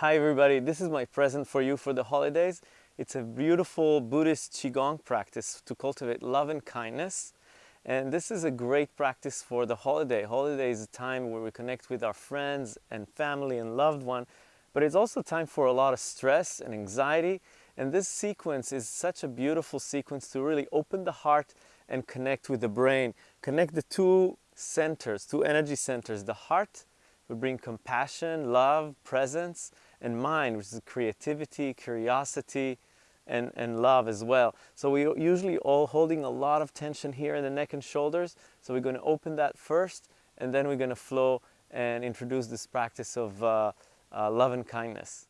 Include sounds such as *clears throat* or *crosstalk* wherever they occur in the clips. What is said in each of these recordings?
Hi everybody, this is my present for you for the holidays. It's a beautiful Buddhist Qigong practice to cultivate love and kindness. And this is a great practice for the holiday. Holiday is a time where we connect with our friends and family and loved one, but it's also time for a lot of stress and anxiety. And this sequence is such a beautiful sequence to really open the heart and connect with the brain. Connect the two centers, two energy centers. The heart would bring compassion, love, presence, and mind, which is creativity, curiosity, and, and love as well. So we're usually all holding a lot of tension here in the neck and shoulders. So we're going to open that first, and then we're going to flow and introduce this practice of uh, uh, love and kindness.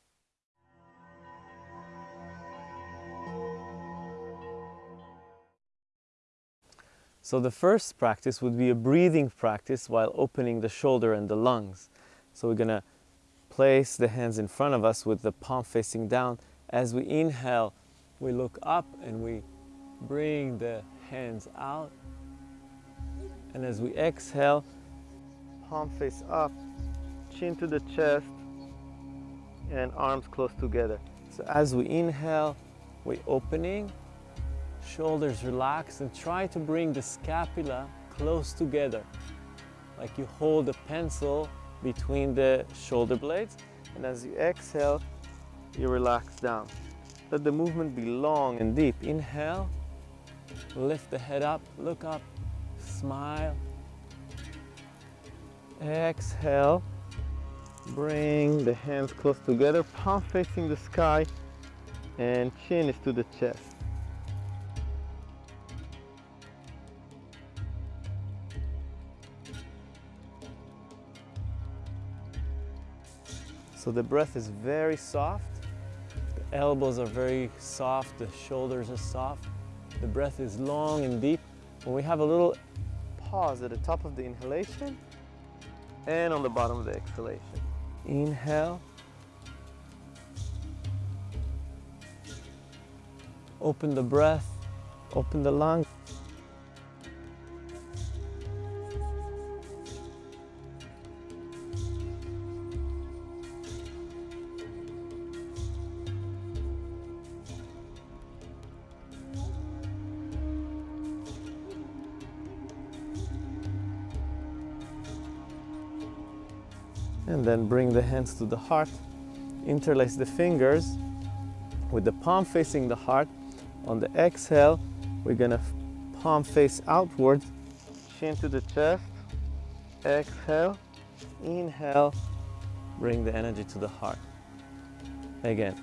So the first practice would be a breathing practice while opening the shoulder and the lungs. So we're going to place the hands in front of us with the palm facing down. As we inhale, we look up and we bring the hands out. And as we exhale, palm face up, chin to the chest, and arms close together. So as we inhale, we're opening, shoulders relax, and try to bring the scapula close together. Like you hold a pencil between the shoulder blades. And as you exhale, you relax down. Let the movement be long and deep. Inhale, lift the head up, look up, smile. Exhale, bring the hands close together, palm facing the sky, and chin is to the chest. So the breath is very soft. The elbows are very soft. The shoulders are soft. The breath is long and deep. When we have a little pause at the top of the inhalation and on the bottom of the exhalation. Inhale. Open the breath, open the lungs. Then bring the hands to the heart. Interlace the fingers with the palm facing the heart. On the exhale, we're gonna palm face outward, chin to the chest. Exhale, inhale, bring the energy to the heart. Again.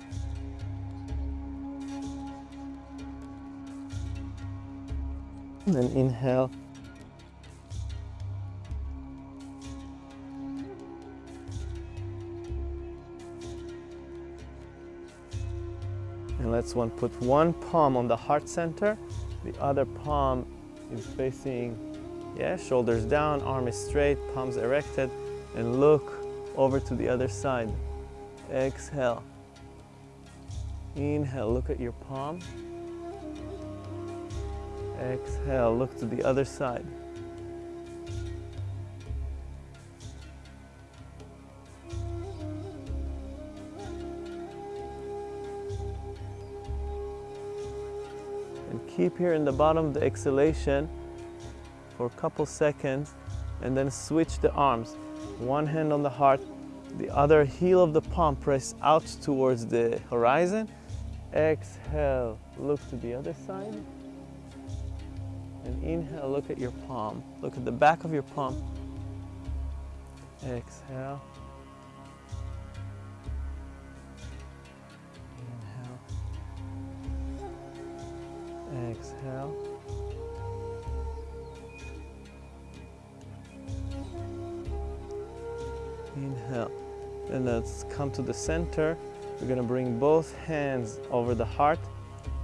And then inhale, And let's one put one palm on the heart center, the other palm is facing, yeah, shoulders down, arm is straight, palms erected, and look over to the other side. Exhale. Inhale, look at your palm. Exhale, look to the other side. Keep here in the bottom of the exhalation for a couple seconds and then switch the arms. One hand on the heart, the other heel of the palm press out towards the horizon. Exhale, look to the other side. And inhale, look at your palm. Look at the back of your palm. Exhale. Exhale. Inhale. And let's come to the center. We're going to bring both hands over the heart,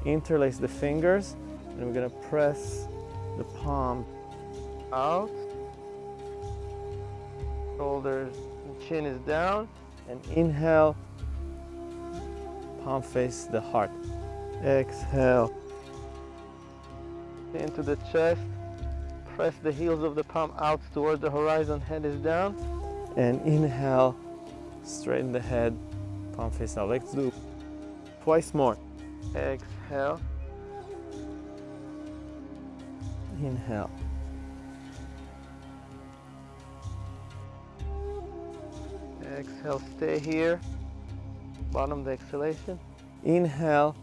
interlace the fingers, and we're going to press the palm out. Shoulders and chin is down. And inhale, palm face the heart. Exhale into the chest. Press the heels of the palm out towards the horizon, head is down. And inhale, straighten the head, palm face out. Let's do twice more. Exhale. Inhale. Exhale, stay here. Bottom the exhalation. Inhale.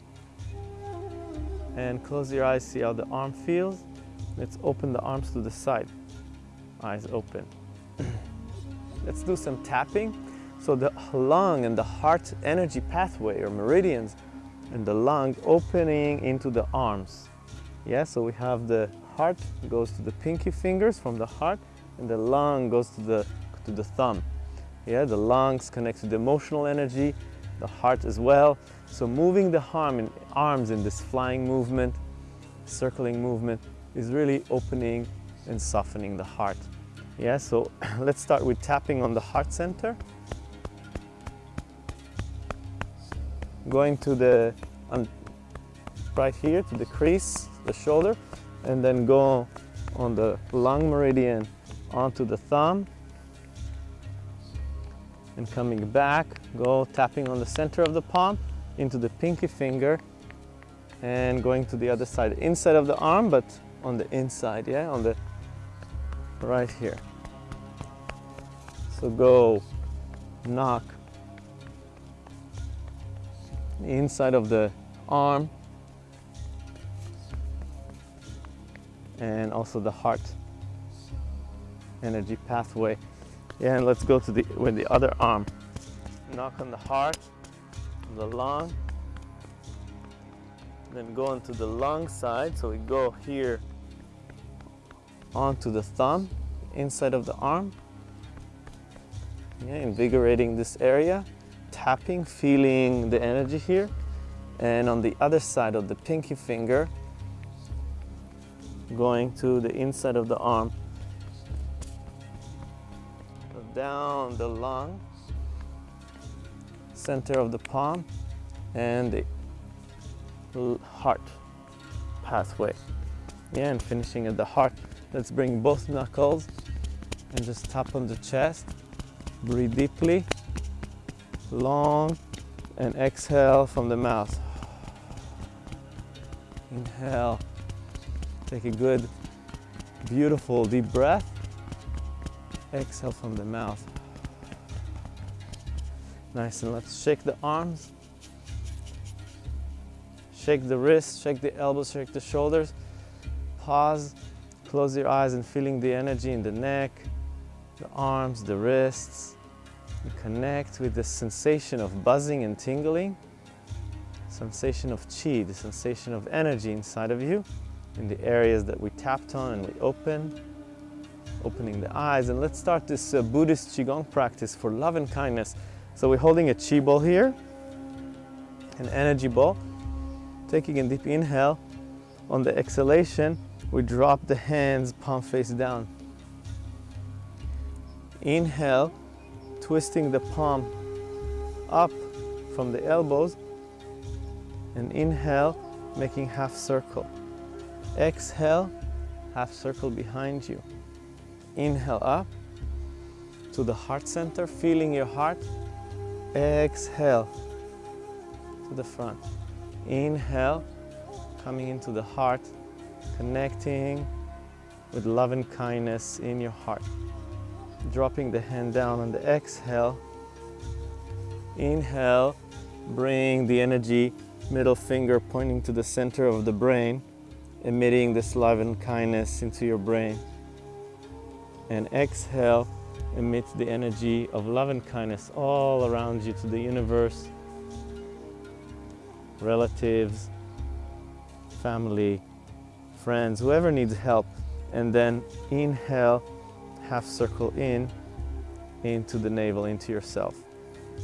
And close your eyes, see how the arm feels. Let's open the arms to the side. Eyes open. *clears throat* Let's do some tapping. So the lung and the heart energy pathway or meridians and the lung opening into the arms. Yeah, so we have the heart goes to the pinky fingers from the heart and the lung goes to the, to the thumb. Yeah, the lungs connect to the emotional energy, the heart as well. So moving the arm in, arms in this flying movement, circling movement is really opening and softening the heart. Yeah, so *clears throat* let's start with tapping on the heart center. Going to the, um, right here to the crease, the shoulder, and then go on the lung meridian onto the thumb and coming back, go tapping on the center of the palm into the pinky finger and going to the other side, inside of the arm, but on the inside, yeah, on the right here. So go knock inside of the arm and also the heart energy pathway and let's go to the with the other arm. Knock on the heart, the lung, then go into the lung side. So we go here onto the thumb, inside of the arm. Yeah, invigorating this area, tapping, feeling the energy here. And on the other side of the pinky finger, going to the inside of the arm, down the lung, center of the palm, and the heart pathway. Yeah, and finishing at the heart. Let's bring both knuckles and just tap on the chest. Breathe deeply, long, and exhale from the mouth. Inhale. Take a good, beautiful deep breath. Exhale from the mouth. Nice, and let's shake the arms. Shake the wrists, shake the elbows, shake the shoulders. Pause, close your eyes and feeling the energy in the neck, the arms, the wrists. And connect with the sensation of buzzing and tingling, sensation of chi, the sensation of energy inside of you in the areas that we tapped on and we open opening the eyes. And let's start this uh, Buddhist Qigong practice for love and kindness. So we're holding a Qi ball here, an energy ball. Taking a deep inhale. On the exhalation, we drop the hands palm face down. Inhale, twisting the palm up from the elbows. And inhale, making half circle. Exhale, half circle behind you. Inhale up to the heart center, feeling your heart. Exhale to the front. Inhale, coming into the heart, connecting with love and kindness in your heart. Dropping the hand down on the exhale. Inhale, bring the energy, middle finger pointing to the center of the brain, emitting this love and kindness into your brain and exhale, emit the energy of love and kindness all around you to the universe, relatives, family, friends, whoever needs help. And then inhale, half circle in, into the navel, into yourself.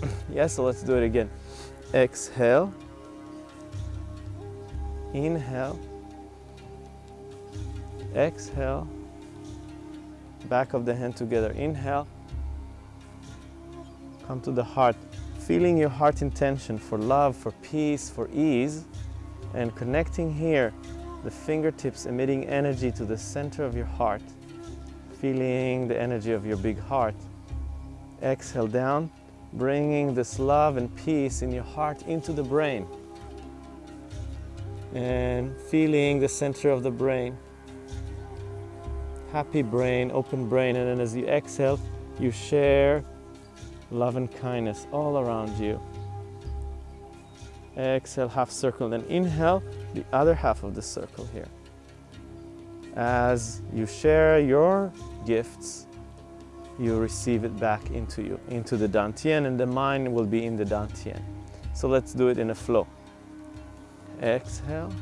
*clears throat* yeah, so let's do it again. Exhale, inhale, exhale, back of the hand together. Inhale, come to the heart, feeling your heart intention for love, for peace, for ease, and connecting here, the fingertips emitting energy to the center of your heart, feeling the energy of your big heart. Exhale down, bringing this love and peace in your heart into the brain and feeling the center of the brain. Happy brain, open brain, and then as you exhale, you share love and kindness all around you. Exhale, half circle, then inhale the other half of the circle here. As you share your gifts, you receive it back into you, into the Dantian, and the mind will be in the Dantian. So let's do it in a flow. Exhale,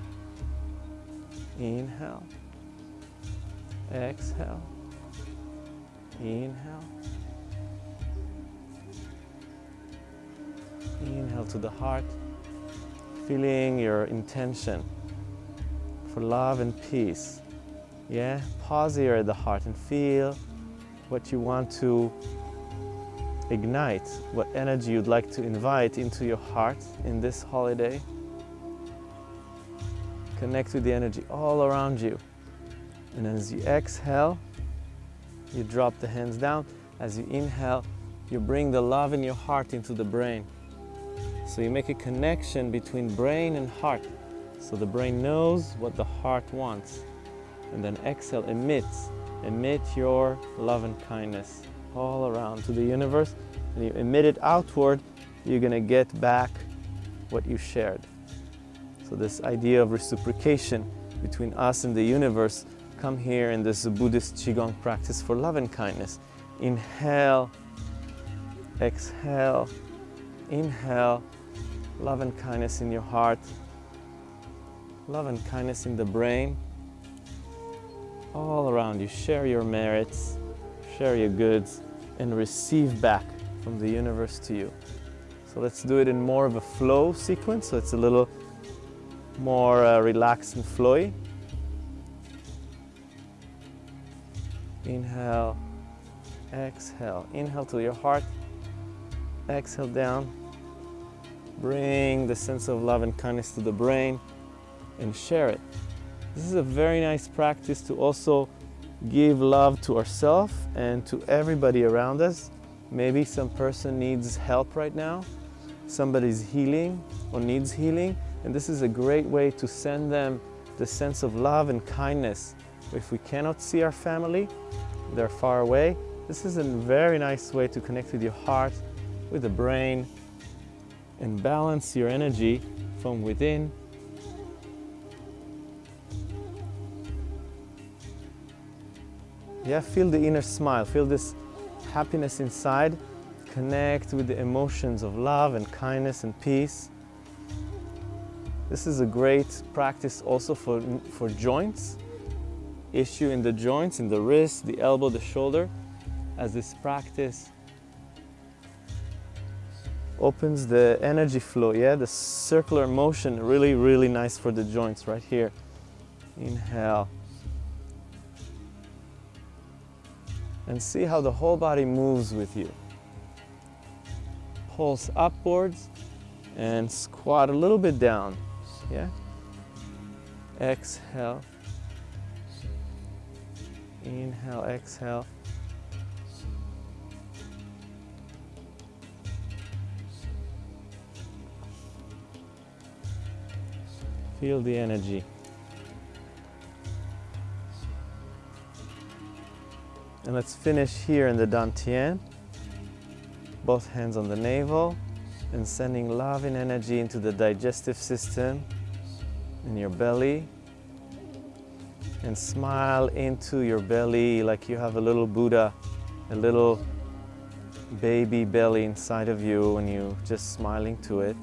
inhale, exhale, inhale, inhale to the heart, feeling your intention for love and peace. Yeah, pause here at the heart and feel what you want to ignite, what energy you'd like to invite into your heart in this holiday. Connect with the energy all around you. And as you exhale, you drop the hands down. As you inhale, you bring the love in your heart into the brain. So you make a connection between brain and heart. So the brain knows what the heart wants. And then exhale, emits. Emit your love and kindness all around to the universe. And you emit it outward, you're going to get back what you shared. So this idea of reciprocation between us and the universe come here in this Buddhist Qigong practice for love and kindness. Inhale, exhale, inhale, love and kindness in your heart, love and kindness in the brain, all around you. Share your merits, share your goods, and receive back from the universe to you. So let's do it in more of a flow sequence, so it's a little more uh, relaxed and flowy. Inhale, exhale. Inhale to your heart, exhale down. Bring the sense of love and kindness to the brain and share it. This is a very nice practice to also give love to ourselves and to everybody around us. Maybe some person needs help right now, somebody's healing or needs healing, and this is a great way to send them the sense of love and kindness. If we cannot see our family, they're far away, this is a very nice way to connect with your heart, with the brain, and balance your energy from within. Yeah, feel the inner smile, feel this happiness inside, connect with the emotions of love and kindness and peace. This is a great practice also for, for joints, issue in the joints, in the wrist, the elbow, the shoulder, as this practice opens the energy flow, yeah, the circular motion, really, really nice for the joints right here. Inhale. And see how the whole body moves with you. Pulse upwards and squat a little bit down. Yeah? Exhale. Inhale, exhale. Feel the energy. And let's finish here in the Dantian. Both hands on the navel and sending love and energy into the digestive system in your belly and smile into your belly like you have a little Buddha, a little baby belly inside of you and you just smiling to it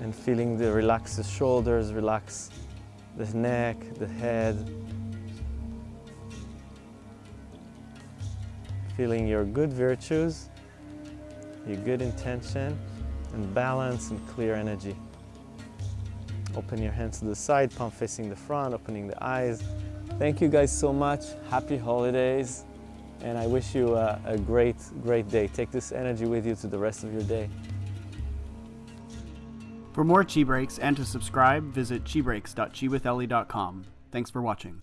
and feeling the relax the shoulders, relax the neck, the head. Feeling your good virtues, your good intention, and balance and clear energy. Open your hands to the side, palm facing the front, opening the eyes. Thank you guys so much. Happy holidays. And I wish you a, a great, great day. Take this energy with you to the rest of your day. For more Chi Breaks and to subscribe, visit chibreaks.chiwitheli.com. Thanks for watching.